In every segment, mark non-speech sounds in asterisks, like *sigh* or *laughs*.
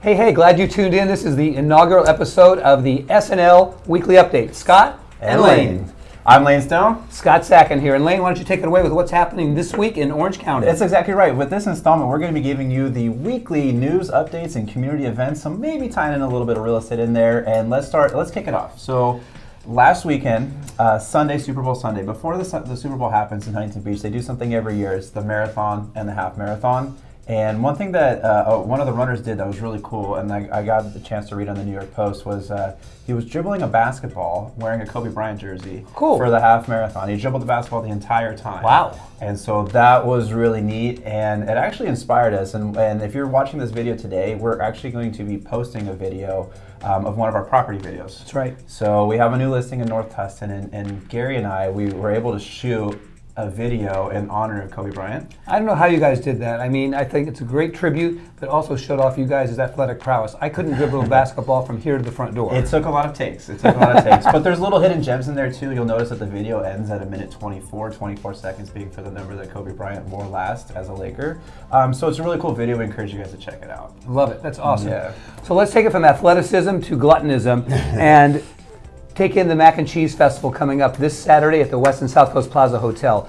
Hey, hey, glad you tuned in. This is the inaugural episode of the SNL Weekly Update. Scott and, Lane. I'm Lane Stone. Scott Sacken here. And Lane, why don't you take it away with what's happening this week in Orange County? That's exactly right. With this installment, we're going to be giving you the weekly news updates and community events, so maybe tying in a little bit of real estate in there. And let's start, let's kick it off. So, last weekend, uh, Sunday, Super Bowl Sunday, before the, the Super Bowl happens in Huntington Beach, they do something every year. It's the marathon and the half marathon. And one thing that uh, one of the runners did that was really cool, and I, I got the chance to read on the New York Post, was uh, he was dribbling a basketball wearing a Kobe Bryant jersey Cool. for the half marathon. He dribbled the basketball the entire time. Wow. And so that was really neat, and it actually inspired us. And, and if you're watching this video today, we're actually going to be posting a video um, of one of our property videos. That's right. So we have a new listing in North Tustin, and, and Gary and I, we were able to shoot a video in honor of Kobe Bryant. I don't know how you guys did that. I mean, I think it's a great tribute, but also showed off you guys' athletic prowess. I couldn't dribble a *laughs* basketball from here to the front door. It took a lot of takes. It took a lot of takes. But there's little hidden gems in there too. You'll notice that the video ends at a minute 24, 24 seconds being for the number that Kobe Bryant wore last as a Laker. Um, so it's a really cool video. We encourage you guys to check it out. Love it. That's awesome. Yeah. So let's take it from athleticism to gluttonism *laughs* and take in the Mac and Cheese Festival coming up this Saturday at the Westin South Coast Plaza Hotel.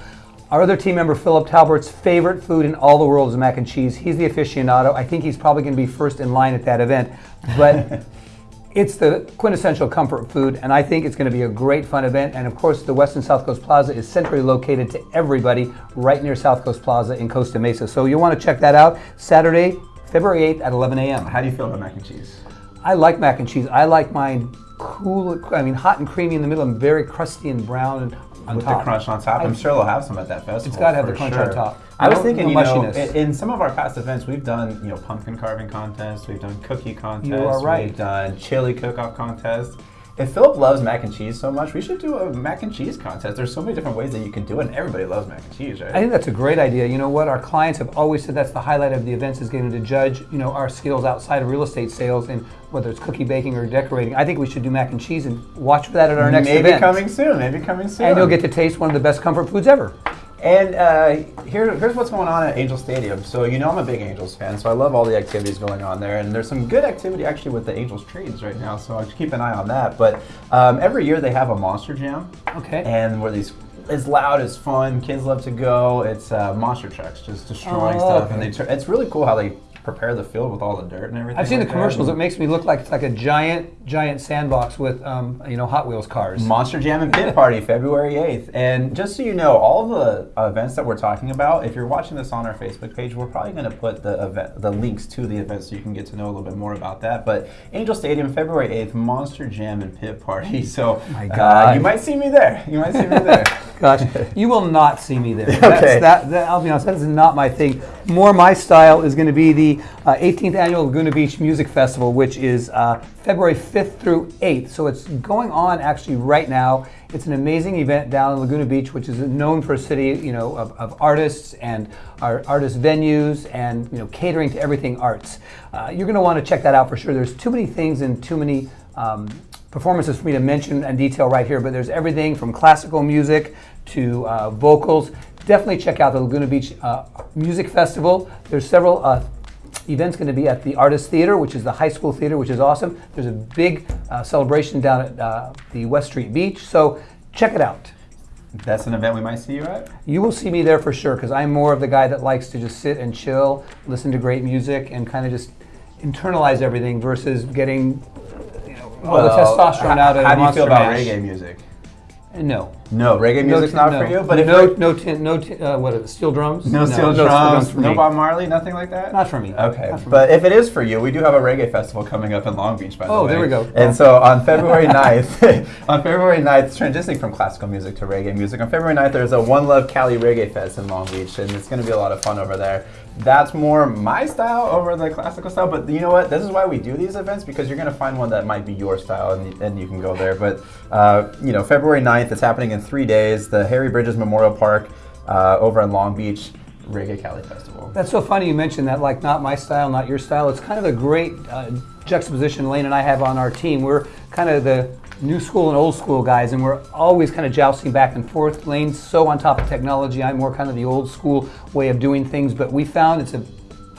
Our other team member, Philip Talbert's favorite food in all the world is mac and cheese. He's the aficionado. I think he's probably going to be first in line at that event. But *laughs* it's the quintessential comfort food, and I think it's going to be a great fun event. And of course, the Westin South Coast Plaza is centrally located to everybody right near South Coast Plaza in Costa Mesa. So you'll want to check that out Saturday, February 8th at 11 a.m. How do you feel about mac and cheese? I like mac and cheese. I like mine cool, I mean, hot and creamy in the middle and very crusty and brown and on With top. the crunch on top. I'm sure they'll have some at that festival. It's gotta have the crunch sure. on top. I was No- thinking, no you know, in, in some of our past events, we've done, you know, pumpkin carving contests, we've done cookie contests, are right. we've done chili cook-off contests. If Philip loves mac and cheese so much, we should do a mac and cheese contest. There's so many different ways that you can do it, and everybody loves mac and cheese, right? I think that's a great idea. You know what? Our clients have always said that's the highlight of the events is getting to judge, you know, our skills outside of real estate sales and whether it's cookie baking or decorating. I think we should do mac and cheese and watch for that at our next maybe event. coming soon. Maybe coming soon. and you'll get to taste one of the best comfort foods ever. And uh, here, here's what's going on at Angel Stadium. So you know I'm a big Angels fan, so I love all the activities going on there. And there's some good activity actually with the Angels trades right now, so I'll keep an eye on that. But um, every year they have a Monster Jam, Okay. and where these it's loud, it's fun, kids love to go. It's uh, monster trucks just destroying Oh, stuff, okay. and they it's really cool how they prepare the field with all the dirt and everything. I've seen the like that. commercials. It makes me look like it's like a giant, giant sandbox with, um, you know, Hot Wheels cars. Monster Jam and Pit *laughs* Party, February 8th. And just so you know, all the events that we're talking about, if you're watching this on our Facebook page, we're probably going to put the event, the links to the events so you can get to know a little bit more about that. But Angel Stadium, February 8th, Monster Jam and Pit Party. *laughs* So My uh, you might see me there. You might see me there. *laughs* Gosh, you will not see me there. *laughs* That's, Okay. that, that, I'll be honest, that is not my thing. More my style is going to be the uh, 18th annual Laguna Beach Music Festival, which is uh, February 5th through 8th. So it's going on actually right now. It's an amazing event down in Laguna Beach, which is known for a city, you know, of, of artists and our artist venues and you know catering to everything arts. Uh, you're going to want to check that out for sure. There's too many things and too many. Um, performances for me to mention and detail right here, but there's everything from classical music to uh, vocals. Definitely check out the Laguna Beach uh, Music Festival. There's several uh, events going to be at the Artist Theater, which is the high school theater, which is awesome. There's a big uh, celebration down at uh, the West Street Beach, so check it out. That's an event we might see you at. You will see me there for sure because I'm more of the guy that likes to just sit and chill, listen to great music, and kind of just internalize everything versus getting know, the testosterone out of How do you feel about Mash. reggae music? No. No, reggae music's No, not no. for you. But if no, no, tin, no, tin, uh, what? Steel drums? no steel no drums, no. Bob Marley, nothing like that. Not for me. Okay, for but if it is for you, we do have a reggae festival coming up in Long Beach, by the Oh, way. there we go. And so on *laughs* February 9th, *laughs* on February 9th, transitioning from classical music to reggae music, on February 9th, there's a One Love Cali Reggae Fest in Long Beach, and it's going to be a lot of fun over there. That's more my style over the classical style, but you know what? This is why we do these events, because you're going to find one that might be your style, and, and you can go there. But, uh, you know, February 9th, it's happening in three days, the Harry Bridges Memorial Park uh, over in Long Beach. Reggae Cali Festival. That's so funny you mentioned that, like, not my style, not your style. It's kind of a great uh, juxtaposition Lane and I have on our team. We're kind of the new school and old school guys, and we're always kind of jousting back and forth. Lane's so on top of technology. I'm more kind of the old school way of doing things, but we found it's a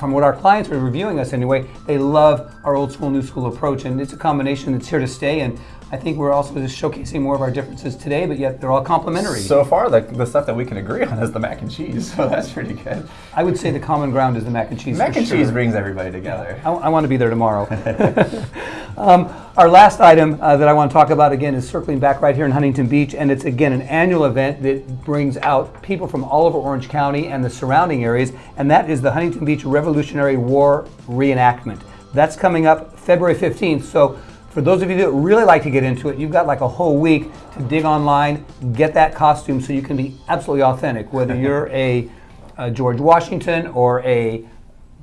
from what our clients are reviewing us anyway, they love our old school, new school approach. And it's a combination that's here to stay. And I think we're also just showcasing more of our differences today, but yet they're all complementary. So far, the, the stuff that we can agree on is the mac and cheese, *laughs* so that's pretty good. I would say the common ground is the mac and cheese. Mac and sure. cheese brings everybody together. I, want to be there tomorrow. *laughs* *laughs* um, our last item uh, that I want to talk about again is circling back right here in Huntington Beach, and it's again an annual event that brings out people from all over Orange County and the surrounding areas, and that is the Huntington Beach Revolutionary War reenactment. That's coming up February 15th. So, for those of you that really like to get into it, you've got like a whole week to dig online, get that costume so you can be absolutely authentic, whether *laughs* you're a, a George Washington or a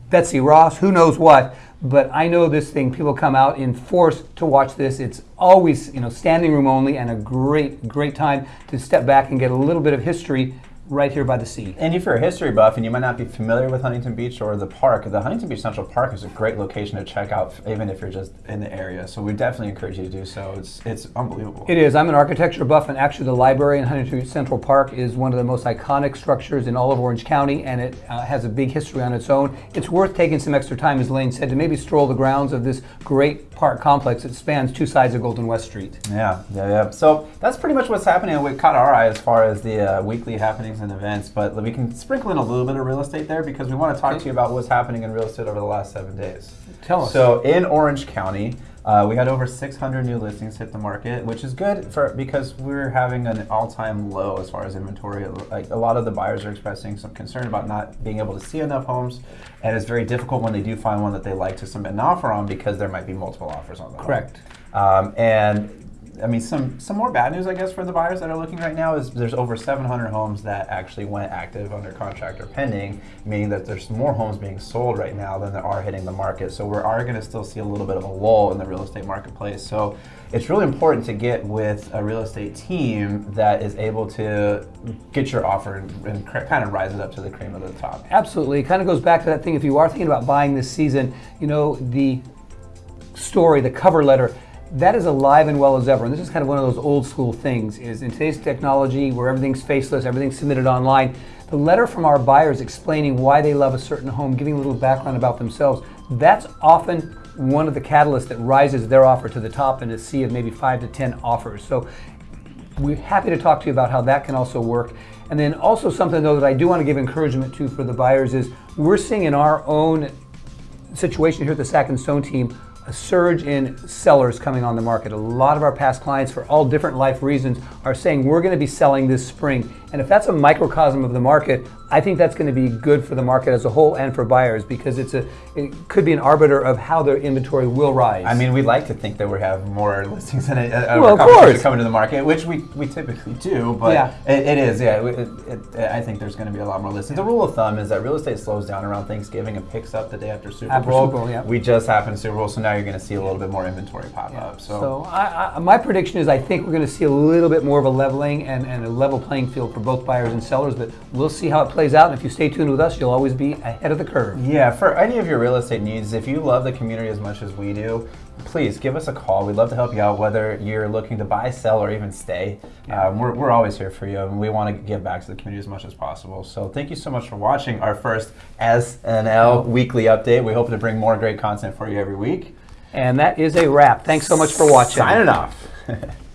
Betsy Ross, who knows what. But I know this thing. People come out in force to watch this. It's always, you know, standing room only, and a great, great time to step back and get a little bit of history right here by the sea. And if you're a history buff and you might not be familiar with Huntington Beach or the park, the Huntington Beach Central Park is a great location to check out, even if you're just in the area. So we definitely encourage you to do so. It's it's unbelievable. It is. I'm an architecture buff, and actually, the library in Huntington Beach Central Park is one of the most iconic structures in all of Orange County, and it uh, has a big history on its own. It's worth taking some extra time, as Lane said, to maybe stroll the grounds of this great park complex that spans two sides of Golden West Street. Yeah, yeah, yeah. So that's pretty much what's happening. We caught our eye as far as the uh, weekly happenings and events, but we can sprinkle in a little bit of real estate there because we want to talk Okay. to you about what's happening in real estate over the last seven days. Tell us. So in Orange County, uh, we had over 600 new listings hit the market, which is good for because we're having an all-time low as far as inventory. Like a lot of the buyers are expressing some concern about not being able to see enough homes, and it's very difficult when they do find one that they like to submit an offer on because there might be multiple offers on the home. Correct. Um, and I mean, some some more bad news, I guess, for the buyers that are looking right now is there's over 700 homes that actually went active under contract or pending, meaning that there's more homes being sold right now than there are hitting the market. So we are going to still see a little bit of a lull in the real estate marketplace. So it's really important to get with a real estate team that is able to get your offer and, and kind of rise it up to the cream of the top. Absolutely. It kind of goes back to that thing if you are thinking about buying this season, you know, the story, the cover letter, that is alive and well as ever. And this is kind of one of those old school things is in today's technology where everything's faceless, everything's submitted online, the letter from our buyers explaining why they love a certain home, giving a little background about themselves, that's often one of the catalysts that rises their offer to the top in a sea of maybe five to 10 offers. So we're happy to talk to you about how that can also work. And then also something though that I do want to give encouragement to for the buyers is we're seeing in our own situation here at the Sack and Stone team a surge in sellers coming on the market. A lot of our past clients, for all different life reasons, are saying we're going to be selling this spring. And if that's a microcosm of the market, I think that's going to be good for the market as a whole and for buyers because it's a it could be an arbiter of how their inventory will rise. I mean, we like to think that we have more *laughs* listings than it, uh, Well, course. coming to the market, which we, we typically do. But Yeah. it, it is, yeah. It, it, I think there's going to be a lot more listings. The rule of thumb is that real estate slows down around Thanksgiving and picks up the day after Super After Bowl. Super Bowl, yeah. We just happened to Super Bowl, so now you're going to see a little bit more inventory pop up. So, So I, I, my prediction is I think we're going to see a little bit more of a leveling and, and a level playing field for both buyers and sellers, but we'll see how it plays out. And if you stay tuned with us, you'll always be ahead of the curve. Yeah, for any of your real estate needs, if you love the community as much as we do, please give us a call. We'd love to help you out, whether you're looking to buy, sell, or even stay. Um, we're, we're always here for you, and we want to give back to the community as much as possible. So thank you so much for watching our first SNL weekly update. We hope to bring more great content for you every week. And that is a wrap. Thanks so much for watching. Signing off. *laughs*